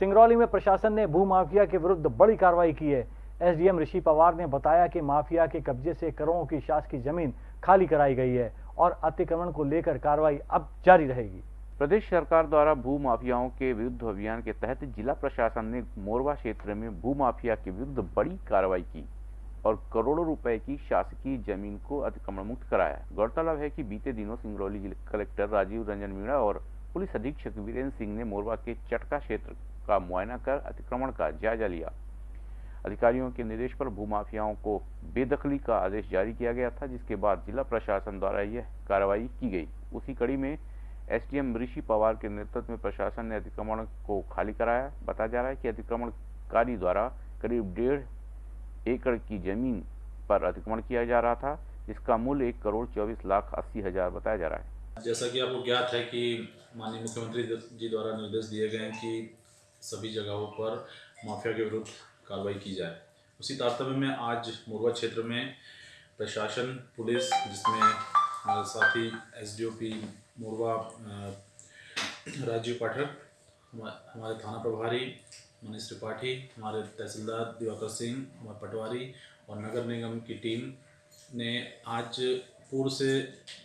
सिंगरौली में प्रशासन ने भू माफिया के विरुद्ध बड़ी कार्रवाई की है। एसडीएम ऋषि पवार ने बताया कि माफिया के कब्जे से करोड़ों की शासकीय ज़मीन खाली कराई गई है और अतिक्रमण को लेकर कार्रवाई अब जारी रहेगी। प्रदेश सरकार द्वारा भू माफियाओं के विरुद्ध अभियान के तहत जिला प्रशासन ने मोरवा क्षेत्र में भू माफिया के विरुद्ध बड़ी कार्रवाई की और करोड़ों रुपए की शासकीय ज़मीन को अतिक्रमण मुक्त कराया। गौरतलब है कि बीते दिनों सिंगरौली जिला कलेक्टर राजीव रंजन मीणा और पुलिस अधीक्षक वीरेंद्र सिंह ने मोरवा के चटका क्षेत्र का मुआयना कर अतिक्रमण का जायजा लिया। अधिकारियों के निर्देश पर भूमाफियाओं को बेदखली का आदेश जारी किया गया था, जिसके बाद जिला प्रशासन द्वारा यह कार्रवाई की गई। उसी कड़ी में एसडीएम ऋषि पवार के नेतृत्व में प्रशासन ने अतिक्रमण को खाली कराया। बताया जा रहा है कि अतिक्रमणकारी द्वारा करीब डेढ़ एकड़ की ज़मीन पर अतिक्रमण किया जा रहा था, जिसका मूल्य एक करोड़ चौबीस लाख अस्सी हज़ार बताया जा रहा है। जैसा कि आपको ज्ञात है कि माननीय मुख्यमंत्री जी द्वारा निर्देश दिए गए हैं कि सभी जगहों पर माफिया के विरुद्ध कार्रवाई की जाए। उसी तारतम्य में आज मोरवा क्षेत्र में प्रशासन, पुलिस, जिसमें साथी S D O P Morwa Rajiv Pathak हमारे थाना प्रभारी मनीष त्रिपाठी, हमारे तहसीलदार दिवाकर सिंह, हमारे पटवारी और नगर निगम की टीम ने आज पूर्व से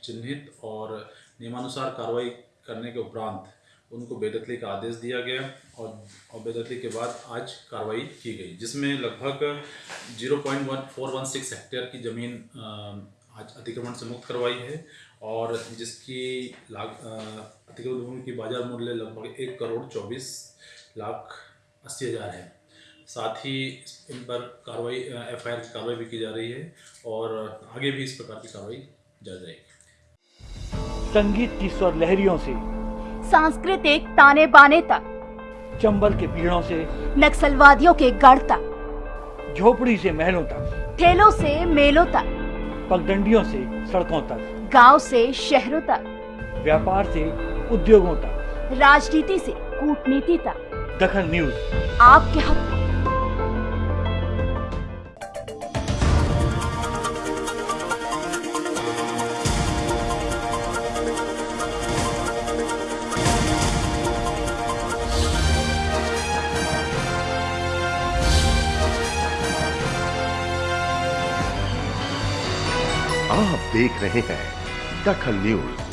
चिन्हित और नियमानुसार कार्रवाई करने के उपरांत उनको बेदखली का आदेश दिया गया और और बेदखली के बाद आज कार्रवाई की गई, जिसमें लगभग zero point one four one six hectare की ज़मीन आज अतिक्रमण से मुक्त करवाई है और जिसकी लाग अतिक्रमण भूमि की बाज़ार मूल्य लगभग एक करोड़ चौबीस लाख अस्सी हज़ार है। साथ ही इन पर कार्रवाई एफ़ आई की कार्रवाई भी की जा रही है और आगे भी इस प्रकार की कार्रवाई जारी रहेगी। संगीत की स्वर लहरियों से सांस्कृतिक ताने बाने तक। चंबल के पीड़ों से नक्सलवादियों के गढ़ तक। झोपड़ी से महलों तक। ठेलों से मेलों तक। पगडंडियों से सड़कों तक। गाँव से शहरों तक। व्यापार से उद्योगों तक। राजनीति से कूटनीति तक। दखन न्यूज़। आपके हक। आप देख रहे हैं दखल न्यूज़।